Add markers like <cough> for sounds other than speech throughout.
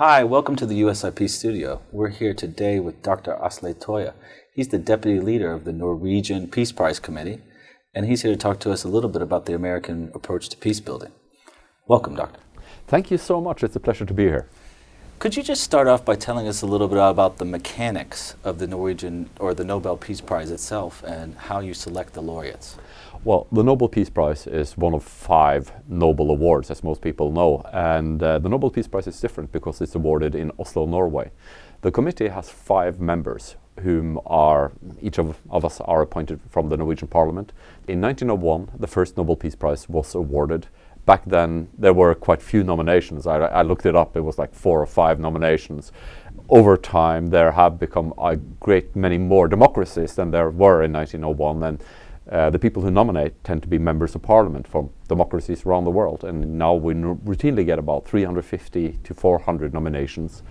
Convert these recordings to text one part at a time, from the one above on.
Hi, welcome to the USIP studio. We're here today with Dr. Asle Toje. He's the deputy leader of the Norwegian Peace Prize Committee, and he's here to talk to us a little bit about the American approach to peace building. Welcome, Doctor. Thank you so much. It's a pleasure to be here. Could you just start off by telling us a little bit about the mechanics of the Norwegian or the Nobel Peace Prize itself and how you select the laureates? Well, the Nobel Peace Prize is one of five Nobel Awards, as most people know. And uh, the Nobel Peace Prize is different because it's awarded in Oslo, Norway. The committee has five members whom are, each of, of us are appointed from the Norwegian Parliament. In 1901, the first Nobel Peace Prize was awarded. Back then, there were quite few nominations. I, I looked it up, it was like four or five nominations. Over time, there have become a great many more democracies than there were in 1901. And uh, the people who nominate tend to be members of parliament from democracies around the world. And now we routinely get about 350 to 400 nominations.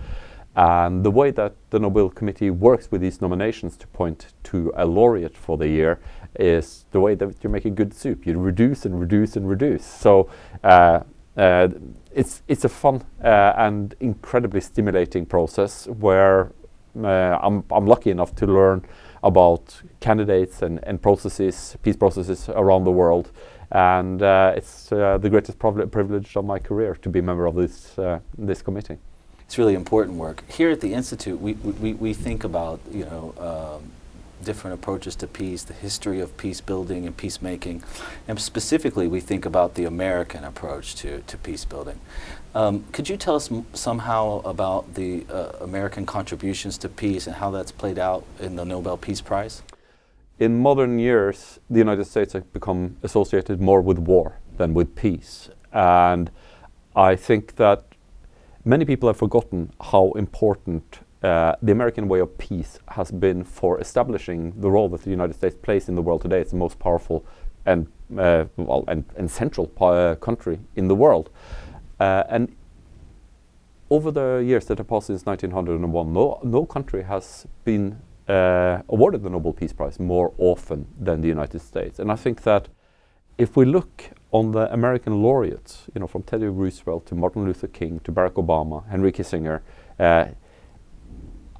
And the way that the Nobel Committee works with these nominations to point to a laureate for the year is the way that you make a good soup. You reduce and reduce and reduce. So uh, uh, it's, it's a fun uh, and incredibly stimulating process where uh, I'm, I'm lucky enough to learn about candidates and, and processes, peace processes around the world. And uh, it's uh, the greatest privilege of my career to be a member of this, uh, this committee. It's really important work. Here at the Institute, we, we, we think about, you know, um, different approaches to peace, the history of peace building and peacemaking, and specifically we think about the American approach to, to peace building. Um, could you tell us somehow about the uh, American contributions to peace and how that's played out in the Nobel Peace Prize? In modern years, the United States has become associated more with war than with peace. And I think that many people have forgotten how important uh, the American way of peace has been for establishing the role that the United States plays in the world today. It's the most powerful and, uh, well, and, and central uh, country in the world. Uh, and over the years that have passed since 1901, no, no country has been uh, awarded the Nobel Peace Prize more often than the United States. And I think that if we look on the American laureates, you know, from Teddy Roosevelt to Martin Luther King to Barack Obama, Henry Kissinger,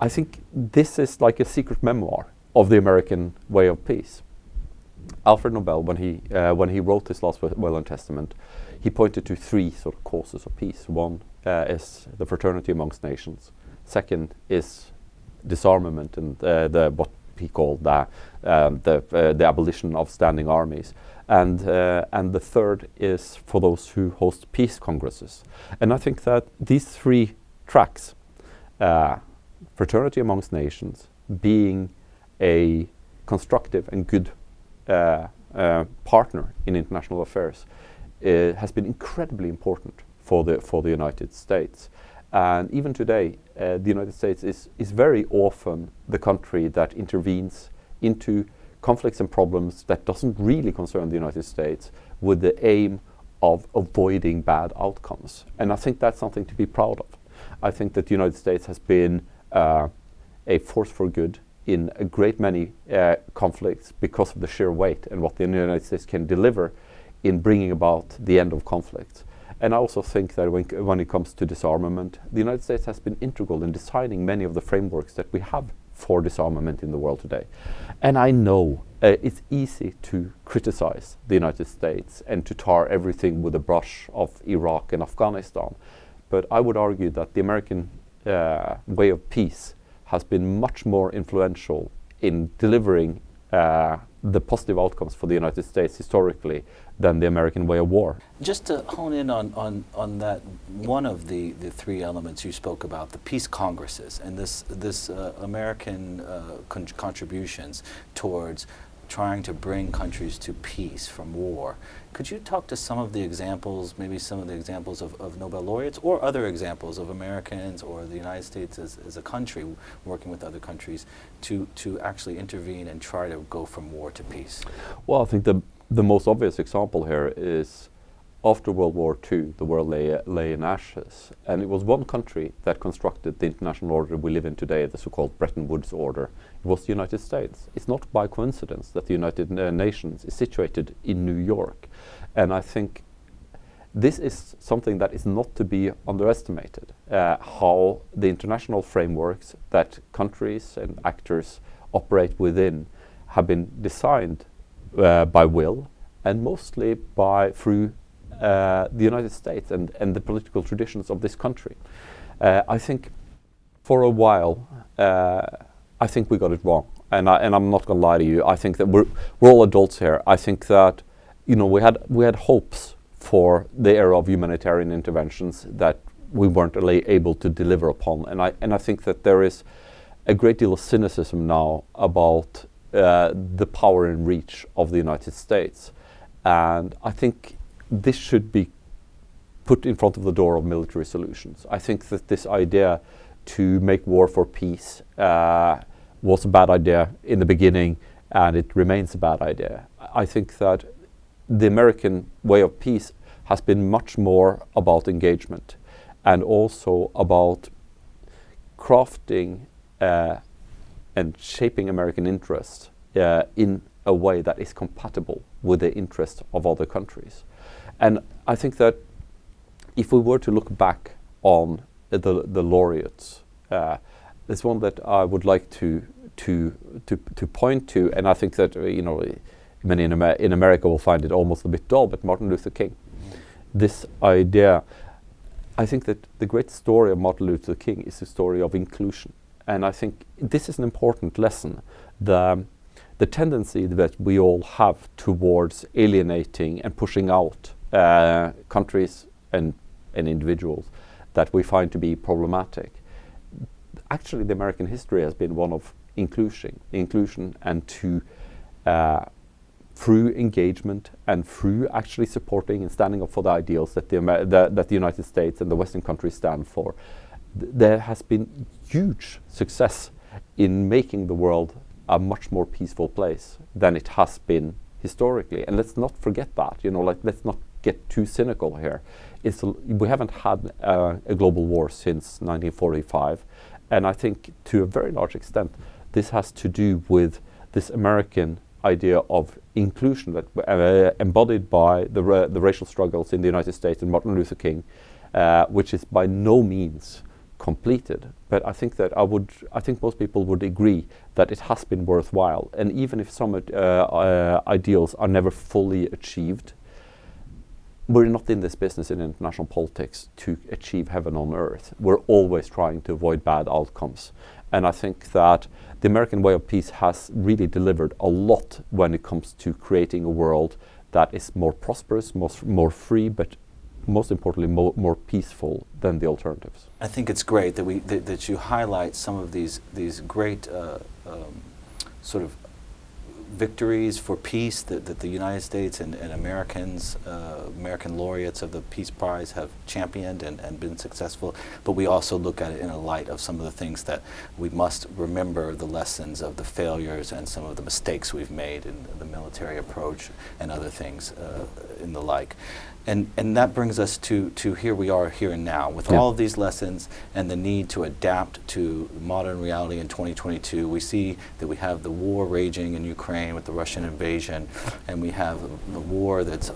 I think this is like a secret memoir of the American way of peace. Alfred Nobel, when he, uh, when he wrote his last will and testament, he pointed to three sort of causes of peace. One uh, is the fraternity amongst nations. Second is disarmament and uh, the what he called the um, the, uh, the abolition of standing armies. And uh, and the third is for those who host peace congresses. And I think that these three tracks uh, fraternity amongst nations being a constructive and good uh, uh, partner in international affairs uh, has been incredibly important for the for the United States. And even today, uh, the United States is is very often the country that intervenes into conflicts and problems that doesn't really concern the United States with the aim of avoiding bad outcomes. And I think that's something to be proud of. I think that the United States has been a force for good in a great many uh, conflicts because of the sheer weight and what the United States can deliver in bringing about the end of conflicts. And I also think that when, when, it comes to disarmament, the United States has been integral in designing many of the frameworks that we have for disarmament in the world today. And I know uh, it's easy to criticize the United States and to tar everything with a brush of Iraq and Afghanistan. But I would argue that the American uh, way of peace has been much more influential in delivering uh, the positive outcomes for the United States historically than the American way of war. Just to hone in on, on, on that, one of the, the three elements you spoke about, the peace congresses and this, this uh, American uh, con contributions towards trying to bring countries to peace from war. Could you talk to some of the examples, maybe some of the examples of, of Nobel laureates or other examples of Americans or the United States as, as a country working with other countries to, to actually intervene and try to go from war to peace? Well, I think the, the most obvious example here is after World War II, the world lay, lay in ashes. And it was one country that constructed the international order we live in today, the so-called Bretton Woods order. It was the United States. It's not by coincidence that the United uh, Nations is situated in New York. And I think this is something that is not to be underestimated. Uh, how the international frameworks that countries and actors operate within have been designed uh, by will and mostly by through the United States and, and the political traditions of this country. Uh, I think for a while, uh, I think we got it wrong. And, I, and I'm not going to lie to you. I think that we're, we're all adults here. I think that, you know, we had, we had hopes for the era of humanitarian interventions that we weren't able to deliver upon. And I, and I think that there is a great deal of cynicism now about uh, the power and reach of the United States. And I think this should be put in front of the door of military solutions. I think that this idea to make war for peace uh, was a bad idea in the beginning and it remains a bad idea. I think that the American way of peace has been much more about engagement and also about crafting uh, and shaping American interests uh, in a way that is compatible with the interests of other countries. And I think that if we were to look back on the, the laureates, uh, there's one that I would like to, to, to, to point to, and I think that, uh, you know, many in, Amer in, America will find it almost a bit dull, but Martin Luther King. This idea, I think that the great story of Martin Luther King is the story of inclusion. And I think this is an important lesson. The, the tendency that we all have towards alienating and pushing out uh, countries and, and individuals that we find to be problematic. Actually, the American history has been one of inclusion, inclusion and to uh, through engagement and through actually supporting and standing up for the ideals that the, Amer the, that the United States and the Western countries stand for, th there has been huge success in making the world a much more peaceful place than it has been historically. And let's not forget that, you know, like let's not get too cynical here. We haven't had uh, a global war since 1945. And I think to a very large extent, this has to do with this American idea of inclusion that uh, embodied by the, ra the racial struggles in the United States and Martin Luther King, uh, which is by no means completed. But I think that I would, I think most people would agree that it has been worthwhile. And even if some uh, uh ideals are never fully achieved, we're not in this business in international politics to achieve heaven on earth. We're always trying to avoid bad outcomes. And I think that the American way of peace has really delivered a lot when it comes to creating a world that is more prosperous, more, more free, but most importantly, mo more peaceful than the alternatives. I think it's great that we that, that you highlight some of these these great uh, um, sort of victories for peace that, that the United States and, and Americans, uh, American laureates of the Peace Prize have championed and, and been successful, but we also look at it in a light of some of the things that we must remember the lessons of the failures and some of the mistakes we've made in the military approach and other things uh, in the like. And, and that brings us to, to here we are here and now with yeah. all of these lessons and the need to adapt to modern reality in 2022. We see that we have the war raging in Ukraine with the Russian invasion and we have the war that's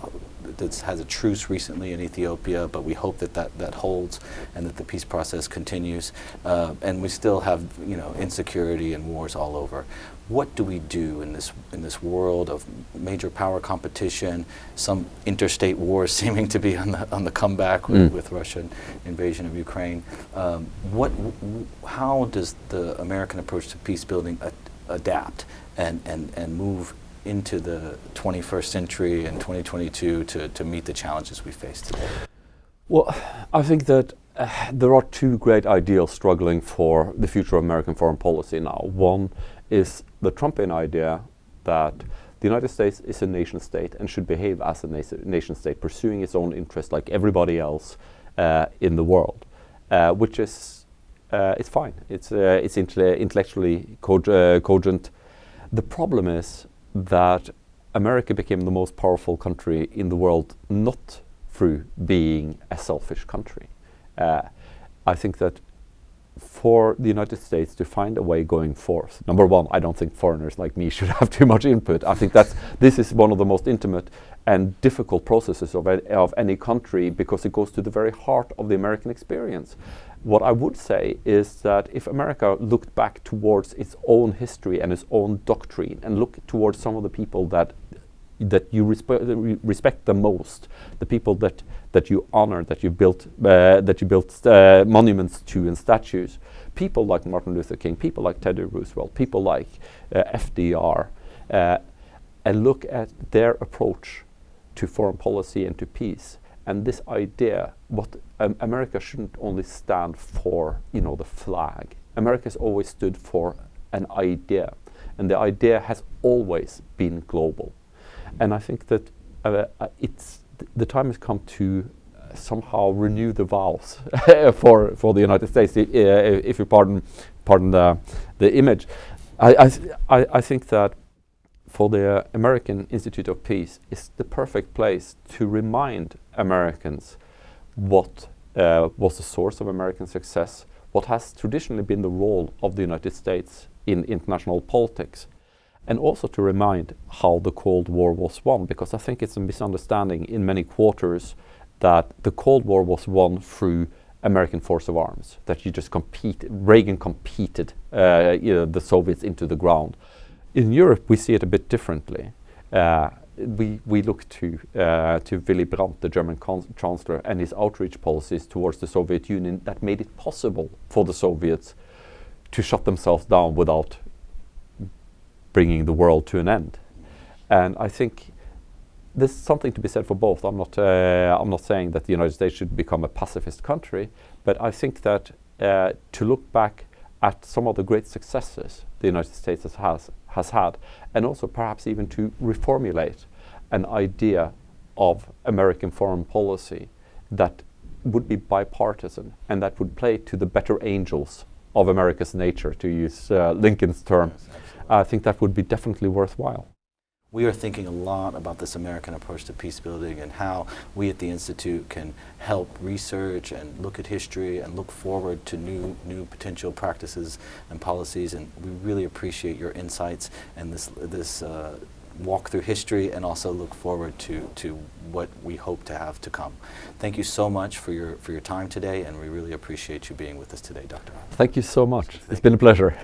that has a truce recently in Ethiopia, but we hope that that, that holds and that the peace process continues. Uh, and we still have, you know, insecurity and wars all over. What do we do in this in this world of major power competition, some interstate wars <laughs> seeming to be on the on the comeback with, mm. with Russian invasion of Ukraine? Um, what, how does the American approach to peace building adapt and, and, and move into the 21st century and 2022 to, to meet the challenges we face today? Well, I think that uh, there are two great ideals struggling for the future of American foreign policy now. One is the Trumpian idea that the United States is a nation state and should behave as a nation state, pursuing its own interests like everybody else uh, in the world, uh, which is uh, it's fine. It's uh, it's intellectually uh, cogent. The problem is that America became the most powerful country in the world not through being a selfish country. Uh, I think that for the United States to find a way going forth. Number one, I don't think foreigners like me <laughs> should have too much input. I think that's this is one of the most intimate and difficult processes of, a, of any country because it goes to the very heart of the American experience. What I would say is that if America looked back towards its own history and its own doctrine and looked towards some of the people that that you respe respect the most, the people that that you honor, that you built uh, that you built uh, monuments to and statues, people like Martin Luther King, people like Teddy Roosevelt, people like uh, FDR, uh, and look at their approach to foreign policy and to peace. And this idea, what um, America shouldn't only stand for, you know, the flag. America has always stood for an idea, and the idea has always been global. And I think that uh, uh, it's th the time has come to uh, somehow renew the vows <laughs> for for the United States, uh, if you pardon pardon the the image. I I, I think that for the American Institute of Peace is the perfect place to remind Americans what uh, was the source of American success, what has traditionally been the role of the United States in international politics, and also to remind how the Cold War was won, because I think it's a misunderstanding in many quarters that the Cold War was won through American force of arms, that you just compete, Reagan competed uh, you know, the Soviets into the ground. In Europe, we see it a bit differently. Uh, we, we look to, uh, to Willy Brandt, the German chancellor, and his outreach policies towards the Soviet Union that made it possible for the Soviets to shut themselves down without bringing the world to an end. And I think there's something to be said for both. I'm not, uh, I'm not saying that the United States should become a pacifist country, but I think that uh, to look back at some of the great successes the United States has, has, had, and also perhaps even to reformulate an idea of American foreign policy that would be bipartisan and that would play to the better angels of America's nature, to use uh, Lincoln's term. Yes, I think that would be definitely worthwhile. We are thinking a lot about this American approach to peace building and how we at the Institute can help research and look at history and look forward to new, new potential practices and policies. And we really appreciate your insights and this, this uh, walk through history and also look forward to, to what we hope to have to come. Thank you so much for your, for your time today and we really appreciate you being with us today, Dr. Thank you so much. Thank it's been a pleasure.